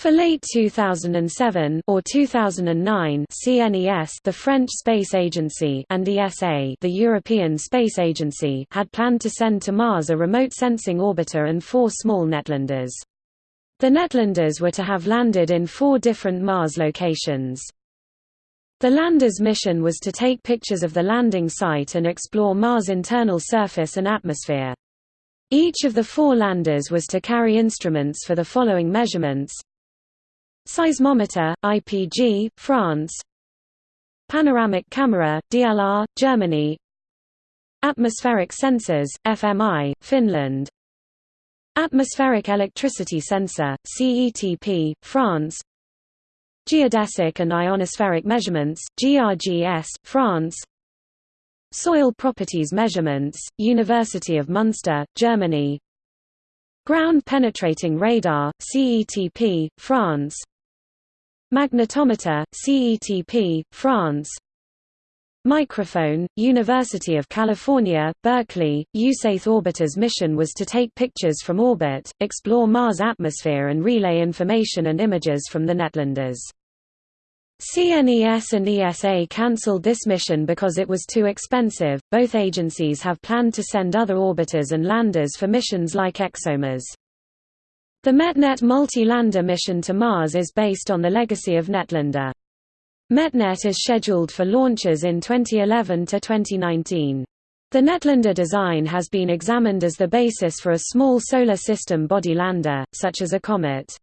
For late 2007 or 2009, CNES, the French Space Agency, and ESA, the European Space Agency, had planned to send to Mars a remote sensing orbiter and four small Netlanders. The Netlanders were to have landed in four different Mars locations. The lander's mission was to take pictures of the landing site and explore Mars' internal surface and atmosphere. Each of the four landers was to carry instruments for the following measurements Seismometer, IPG, France. Panoramic camera, DLR, Germany. Atmospheric sensors, FMI, Finland. Atmospheric electricity sensor, CETP, France. Geodesic and ionospheric measurements, GRGS, France. Soil properties measurements, University of Munster, Germany Ground penetrating radar, CETP, France. Magnetometer, CETP, France. Microphone, University of California, Berkeley, USAID orbiter's mission was to take pictures from orbit, explore Mars' atmosphere and relay information and images from the Netlanders. CNES and ESA cancelled this mission because it was too expensive. Both agencies have planned to send other orbiters and landers for missions like ExoMars. The METNET multi-lander mission to Mars is based on the legacy of Netlander. METNET is scheduled for launches in 2011 to 2019. The Netlander design has been examined as the basis for a small solar system body lander, such as a comet.